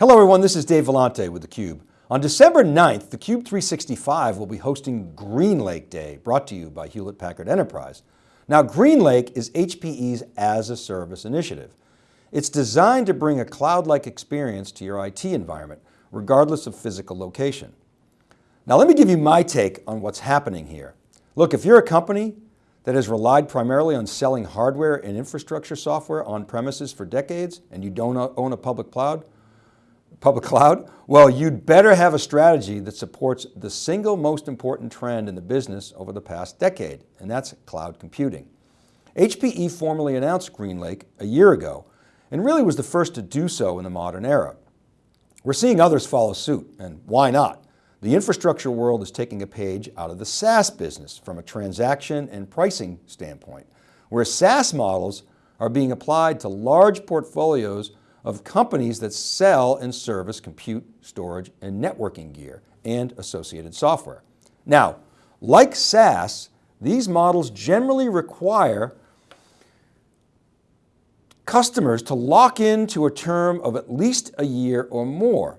Hello everyone, this is Dave Vellante with theCUBE. On December 9th, theCUBE 365 will be hosting GreenLake Day, brought to you by Hewlett Packard Enterprise. Now GreenLake is HPE's as a service initiative. It's designed to bring a cloud-like experience to your IT environment, regardless of physical location. Now let me give you my take on what's happening here. Look, if you're a company that has relied primarily on selling hardware and infrastructure software on premises for decades and you don't own a public cloud, public cloud? Well, you'd better have a strategy that supports the single most important trend in the business over the past decade, and that's cloud computing. HPE formally announced GreenLake a year ago, and really was the first to do so in the modern era. We're seeing others follow suit, and why not? The infrastructure world is taking a page out of the SaaS business from a transaction and pricing standpoint, where SaaS models are being applied to large portfolios of companies that sell and service compute, storage, and networking gear and associated software. Now, like SaaS, these models generally require customers to lock into a term of at least a year or more.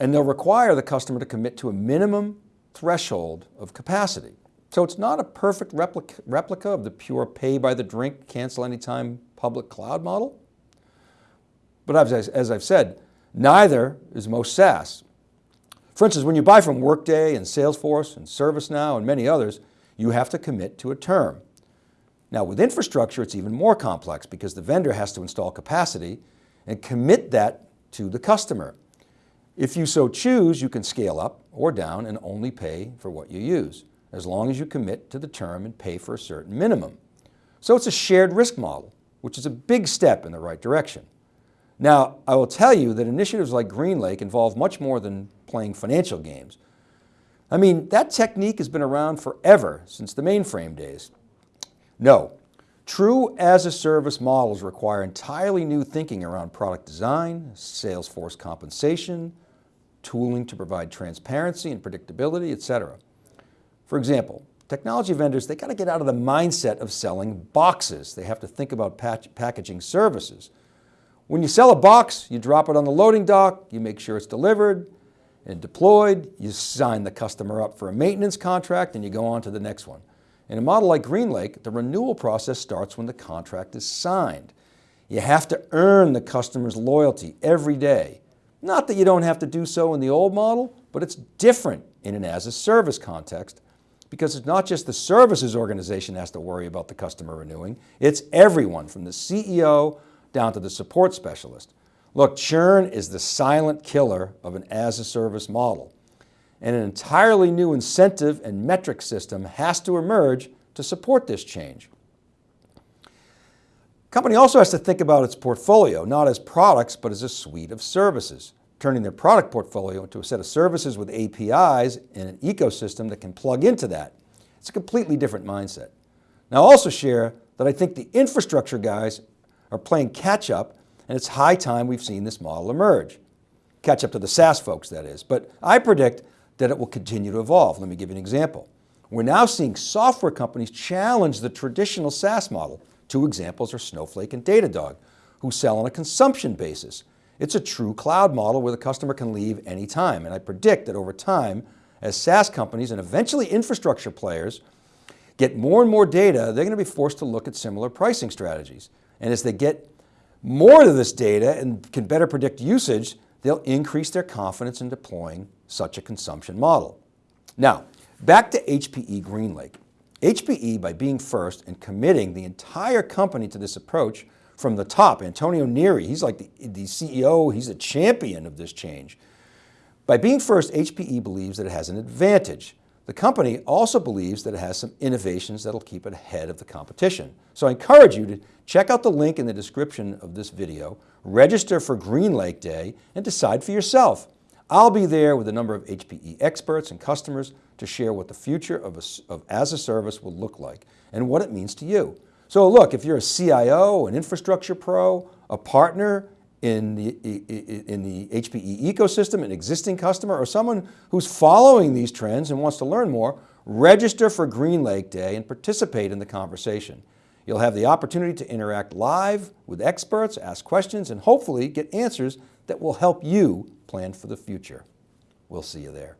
And they'll require the customer to commit to a minimum threshold of capacity. So it's not a perfect replica, replica of the pure pay by the drink, cancel anytime public cloud model. But as, as I've said, neither is most SaaS. For instance, when you buy from Workday and Salesforce and ServiceNow and many others, you have to commit to a term. Now with infrastructure, it's even more complex because the vendor has to install capacity and commit that to the customer. If you so choose, you can scale up or down and only pay for what you use, as long as you commit to the term and pay for a certain minimum. So it's a shared risk model, which is a big step in the right direction. Now, I will tell you that initiatives like GreenLake involve much more than playing financial games. I mean, that technique has been around forever, since the mainframe days. No, true as-a-service models require entirely new thinking around product design, sales force compensation, tooling to provide transparency and predictability, etc. For example, technology vendors, they got to get out of the mindset of selling boxes. They have to think about packaging services. When you sell a box, you drop it on the loading dock, you make sure it's delivered and deployed, you sign the customer up for a maintenance contract and you go on to the next one. In a model like GreenLake, the renewal process starts when the contract is signed. You have to earn the customer's loyalty every day. Not that you don't have to do so in the old model, but it's different in an as-a-service context because it's not just the services organization has to worry about the customer renewing, it's everyone from the CEO down to the support specialist. Look, churn is the silent killer of an as-a-service model. And an entirely new incentive and metric system has to emerge to support this change. Company also has to think about its portfolio, not as products, but as a suite of services, turning their product portfolio into a set of services with APIs and an ecosystem that can plug into that. It's a completely different mindset. Now I'll also share that I think the infrastructure guys are playing catch up and it's high time we've seen this model emerge. Catch up to the SaaS folks, that is. But I predict that it will continue to evolve. Let me give you an example. We're now seeing software companies challenge the traditional SaaS model. Two examples are Snowflake and Datadog, who sell on a consumption basis. It's a true cloud model where the customer can leave anytime. And I predict that over time, as SaaS companies and eventually infrastructure players get more and more data, they're going to be forced to look at similar pricing strategies. And as they get more of this data and can better predict usage, they'll increase their confidence in deploying such a consumption model. Now, back to HPE GreenLake. HPE, by being first and committing the entire company to this approach from the top, Antonio Neri, he's like the, the CEO, he's a champion of this change. By being first, HPE believes that it has an advantage. The company also believes that it has some innovations that'll keep it ahead of the competition. So I encourage you to check out the link in the description of this video, register for GreenLake Day and decide for yourself. I'll be there with a number of HPE experts and customers to share what the future of, a, of as a service will look like and what it means to you. So look, if you're a CIO, an infrastructure pro, a partner, in the, in the HPE ecosystem, an existing customer, or someone who's following these trends and wants to learn more, register for GreenLake Day and participate in the conversation. You'll have the opportunity to interact live with experts, ask questions, and hopefully get answers that will help you plan for the future. We'll see you there.